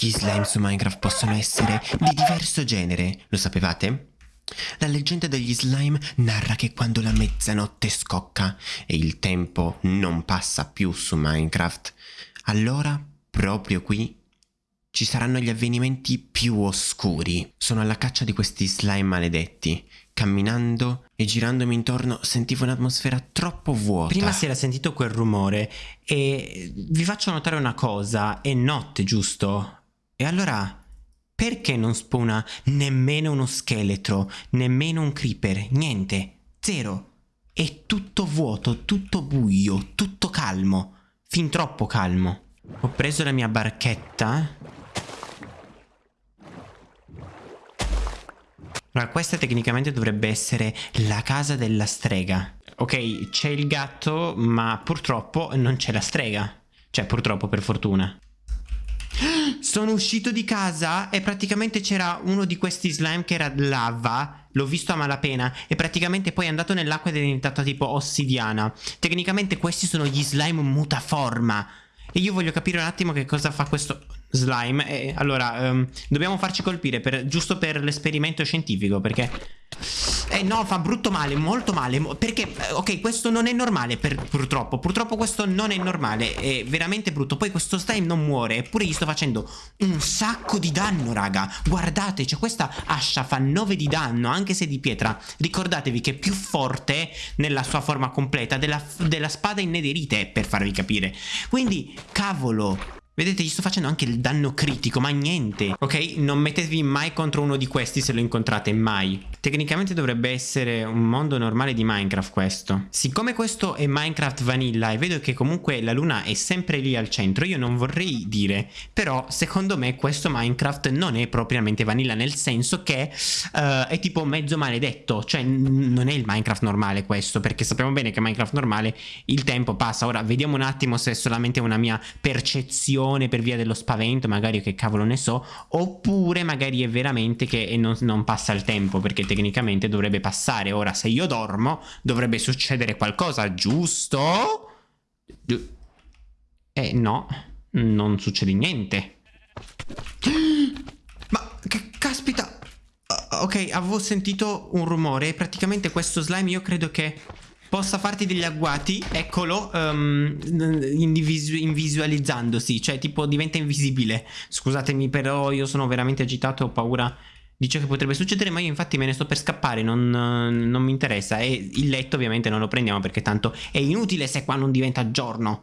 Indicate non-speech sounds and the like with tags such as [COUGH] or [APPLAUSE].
Gli slime su Minecraft possono essere di diverso genere, lo sapevate? La leggenda degli slime narra che quando la mezzanotte scocca e il tempo non passa più su Minecraft, allora, proprio qui, ci saranno gli avvenimenti più oscuri. Sono alla caccia di questi slime maledetti. Camminando e girandomi intorno sentivo un'atmosfera troppo vuota. Prima si era sentito quel rumore e vi faccio notare una cosa, è notte, giusto? E allora perché non spuna nemmeno uno scheletro, nemmeno un creeper, niente, zero. È tutto vuoto, tutto buio, tutto calmo, fin troppo calmo. Ho preso la mia barchetta. Allora, questa tecnicamente dovrebbe essere la casa della strega. Ok, c'è il gatto, ma purtroppo non c'è la strega. Cioè, purtroppo, per fortuna. Sono uscito di casa e praticamente c'era uno di questi slime che era lava. L'ho visto a malapena e praticamente poi è andato nell'acqua ed è diventato tipo ossidiana. Tecnicamente questi sono gli slime mutaforma. E io voglio capire un attimo che cosa fa questo slime. E allora, um, dobbiamo farci colpire per, giusto per l'esperimento scientifico perché... Eh no, fa brutto male, molto male. Perché, eh, ok, questo non è normale per, Purtroppo, purtroppo questo non è normale È veramente brutto, poi questo slime non muore Eppure gli sto facendo un sacco di danno, raga. Guardate, cioè questa ascia fa 9 di danno Anche se di pietra. Ricordatevi che è più forte nella sua forma completa Della, della spada in nederite, per farvi capire. Quindi, cavolo Vedete, gli sto facendo anche il danno critico, ma niente. Ok? Non mettetevi mai contro uno di questi se lo incontrate, mai. Tecnicamente dovrebbe essere un mondo normale di Minecraft questo. Siccome questo è Minecraft Vanilla e vedo che comunque la luna è sempre lì al centro, io non vorrei dire, però secondo me questo Minecraft non è propriamente Vanilla, nel senso che uh, è tipo mezzo maledetto. Cioè, non è il Minecraft normale questo, perché sappiamo bene che Minecraft normale il tempo passa. Ora, vediamo un attimo se è solamente una mia percezione per via dello spavento, magari che cavolo ne so, oppure magari è veramente che non, non passa il tempo, perché tecnicamente dovrebbe passare. Ora, se io dormo, dovrebbe succedere qualcosa, giusto? Eh, no, non succede niente. [GASPS] Ma che caspita! Ok, avevo sentito un rumore, praticamente questo slime io credo che possa farti degli agguati, eccolo, um, invisu invisualizzandosi, cioè tipo diventa invisibile. Scusatemi però io sono veramente agitato, ho paura di ciò che potrebbe succedere, ma io infatti me ne sto per scappare, non, non mi interessa. E il letto ovviamente non lo prendiamo perché tanto è inutile se qua non diventa giorno.